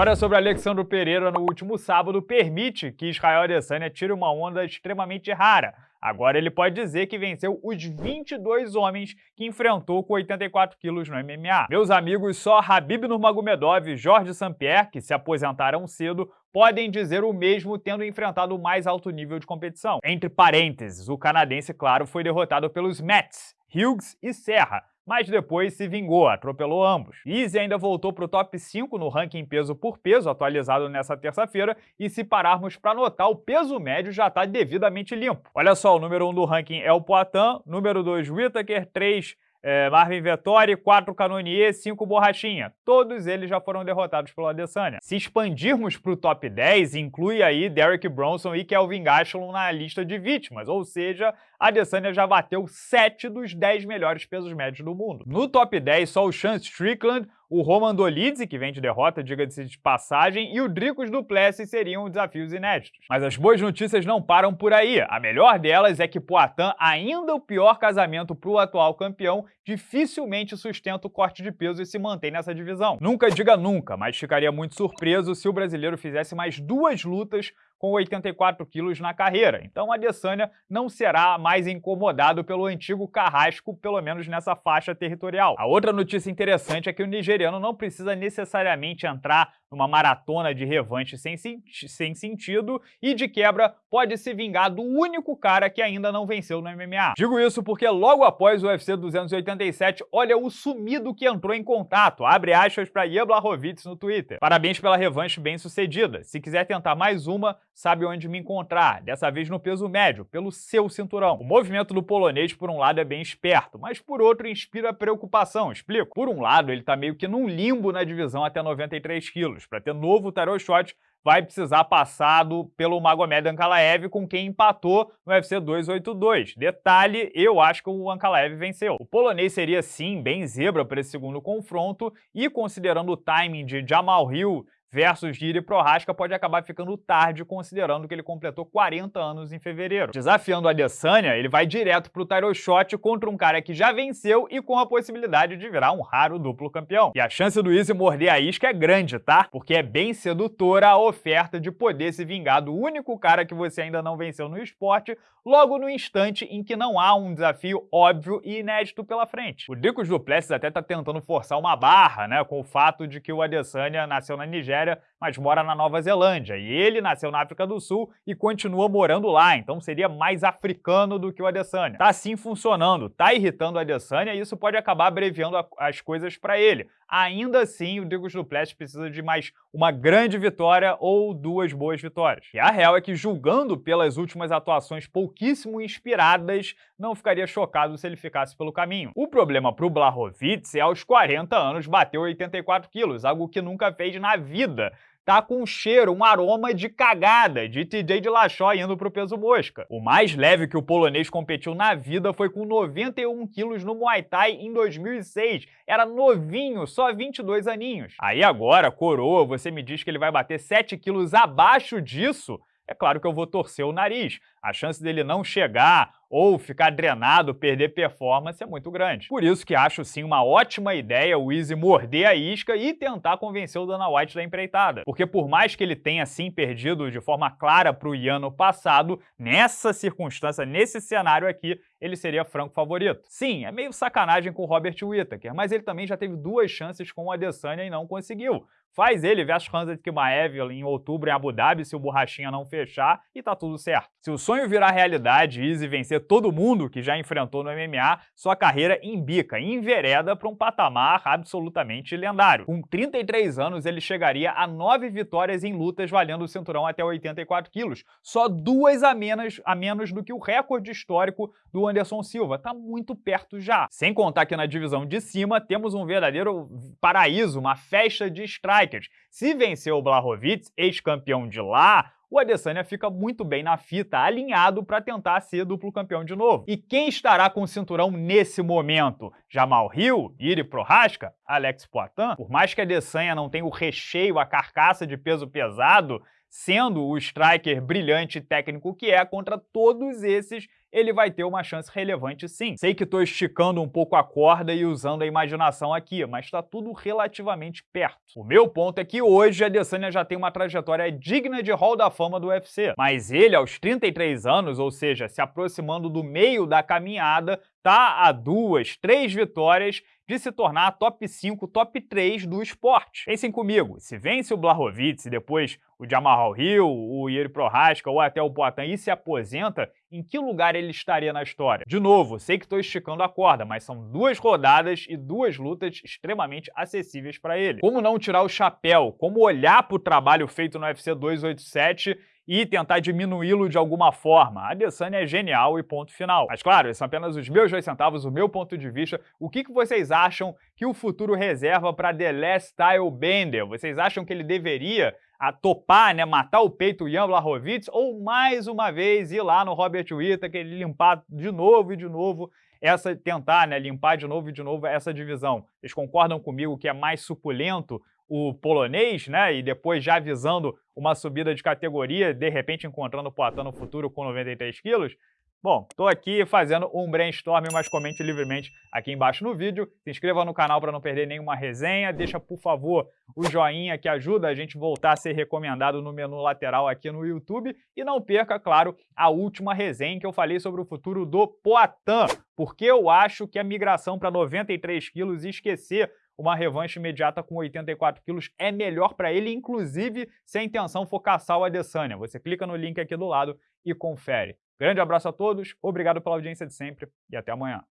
História sobre Alexandre Pereira no último sábado permite que Israel Adesanya tire uma onda extremamente rara. Agora ele pode dizer que venceu os 22 homens que enfrentou com 84 quilos no MMA. Meus amigos, só Habib Nurmagomedov e Jorge St-Pierre, que se aposentaram cedo, podem dizer o mesmo tendo enfrentado o mais alto nível de competição. Entre parênteses, o canadense, claro, foi derrotado pelos Mets, Hughes e Serra, mas depois se vingou, atropelou ambos. Easy ainda voltou para o top 5 no ranking peso por peso, atualizado nessa terça-feira, e se pararmos para notar, o peso médio já está devidamente limpo. Olha só, o número 1 um do ranking é o Poitin, número 2 Whittaker, 3 é, Marvin Vettori, 4 Canonier, 5 Borrachinha. Todos eles já foram derrotados pelo Adesanya. Se expandirmos para o top 10, inclui aí Derek Bronson e Kelvin Gastelum na lista de vítimas, ou seja, Adesanya já bateu 7 dos 10 melhores pesos médios do mundo. No top 10, só o Sean Strickland, o Roman Dolidze, que vem de derrota, diga-se de passagem, e o Dricos Duplessis seriam desafios inéditos. Mas as boas notícias não param por aí. A melhor delas é que Poitin, ainda o pior casamento para o atual campeão, dificilmente sustenta o corte de peso e se mantém nessa divisão. Nunca diga nunca, mas ficaria muito surpreso se o brasileiro fizesse mais duas lutas com 84 quilos na carreira. Então Adesanya não será mais incomodado pelo antigo carrasco, pelo menos nessa faixa territorial. A outra notícia interessante é que o nigeriano não precisa necessariamente entrar numa maratona de revanche sem, sem sentido e, de quebra, pode se vingar do único cara que ainda não venceu no MMA. Digo isso porque logo após o UFC 287, olha o sumido que entrou em contato, abre aspas para Ian Blachowicz no Twitter. Parabéns pela revanche bem sucedida. Se quiser tentar mais uma, sabe onde me encontrar, dessa vez no peso médio, pelo seu cinturão. O movimento do polonês, por um lado, é bem esperto, mas por outro inspira preocupação, explico. Por um lado, ele tá meio que num limbo na divisão até 93 quilos, para ter novo tarot shot, vai precisar passado pelo Magomed Ankalaev, com quem empatou no UFC 282. Detalhe, eu acho que o Ankalaev venceu. O polonês seria sim bem zebra para esse segundo confronto e considerando o timing de Jamal Hill versus Giri Prohaska pode acabar ficando tarde, considerando que ele completou 40 anos em fevereiro. Desafiando a Adesanya, ele vai direto pro title shot contra um cara que já venceu e com a possibilidade de virar um raro duplo campeão. E a chance do Izzy morder a isca é grande, tá? Porque é bem sedutora a oferta de poder se vingar do único cara que você ainda não venceu no esporte, logo no instante em que não há um desafio óbvio e inédito pela frente. O Dricos Duplessis até tá tentando forçar uma barra, né, com o fato de que o Adesanya nasceu na Nigéria Nigéria, mas mora na Nova Zelândia. E ele nasceu na África do Sul e continua morando lá, então seria mais africano do que o Adesanya. Tá assim funcionando, tá irritando o Adesanya e isso pode acabar abreviando a, as coisas para ele. Ainda assim, o Dricos Duplessis precisa de mais uma grande vitória ou duas boas vitórias. E a real é que, julgando pelas últimas atuações pouquíssimo inspiradas, não ficaria chocado se ele ficasse pelo caminho. O problema para o Blachowicz é aos 40 anos bater 84 quilos, algo que nunca fez na vida tá com um cheiro, um aroma de cagada, de TJ de Lachó indo pro peso mosca. O mais leve que o polonês competiu na vida foi com 91 quilos no Muay Thai em 2006. Era novinho, só 22 aninhos. Aí agora, coroa, você me diz que ele vai bater 7 quilos abaixo disso? É claro que eu vou torcer o nariz. A chance dele não chegar ou ficar drenado, perder performance é muito grande. Por isso que acho sim uma ótima ideia o Easy morder a isca e tentar convencer o Dana White da empreitada. Porque por mais que ele tenha sim perdido de forma clara para o Ian no passado, nessa circunstância, nesse cenário aqui, ele seria franco favorito. Sim, é meio sacanagem com o Robert Whittaker, mas ele também já teve duas chances com o Adesanya e não conseguiu. Faz ele versus Hansa Kimaev em outubro em Abu Dhabi se o Borrachinha não fechar e tá tudo certo. Se o sonho virar realidade e Easy vencer todo mundo que já enfrentou no MMA, sua carreira embica, envereda para um patamar absolutamente lendário. Com 33 anos, ele chegaria a 9 vitórias em lutas valendo o cinturão até 84 quilos, só duas a menos, a menos do que o recorde histórico do Anderson Silva. Tá muito perto já. Sem contar que na divisão de cima temos um verdadeiro paraíso, uma festa de strike strikers. Se vencer o Blachowicz, ex-campeão de lá, o Adesanya fica muito bem na fita, alinhado para tentar ser duplo campeão de novo. E quem estará com o cinturão nesse momento? Jamal Hill, Iri Prohaska, Alex Poitin? Por mais que a Adesanya não tenha o recheio, a carcaça de peso pesado, sendo o striker brilhante e técnico que é, contra todos esses ele vai ter uma chance relevante sim. Sei que estou esticando um pouco a corda e usando a imaginação aqui, mas está tudo relativamente perto. O meu ponto é que hoje a Adesanya já tem uma trajetória digna de Hall da Fama do UFC, mas ele aos 33 anos, ou seja, se aproximando do meio da caminhada, tá a duas, três vitórias de se tornar top 5, top 3 do esporte. Pensem comigo, se vence o Blachowicz e depois o Jamal Hill, o Yuri Prohaska ou até o Poatan e se aposenta, em que lugar ele estaria na história? De novo, sei que estou esticando a corda, mas são duas rodadas e duas lutas extremamente acessíveis para ele. Como não tirar o chapéu? Como olhar para o trabalho feito no UFC 287 e tentar diminuí-lo de alguma forma. A Adesanya é genial e ponto final. Mas claro, esses são apenas os meus dois centavos, o meu ponto de vista. O que, que vocês acham que o futuro reserva para The Last Style Bender? Vocês acham que ele deveria a topar, né, matar o peito Jan Blachowicz, ou mais uma vez ir lá no Robert Whittaker, limpar de novo e de novo essa tentar, né, limpar de novo e de novo essa divisão. Vocês concordam comigo que é mais suculento o polonês, né? E depois já visando uma subida de categoria, de repente encontrando o Poitin no futuro com 93 quilos. Bom, estou aqui fazendo um brainstorm, mas comente livremente aqui embaixo no vídeo. Se inscreva no canal para não perder nenhuma resenha. Deixa, por favor, o joinha que ajuda a gente voltar a ser recomendado no menu lateral aqui no YouTube. E não perca, claro, a última resenha que eu falei sobre o futuro do Poitin. Porque eu acho que a migração para 93 quilos e esquecer uma revanche imediata com 84 quilos é melhor para ele, inclusive se a intenção for caçar o Adesanya. Você clica no link aqui do lado e confere. Grande abraço a todos, obrigado pela audiência de sempre e até amanhã.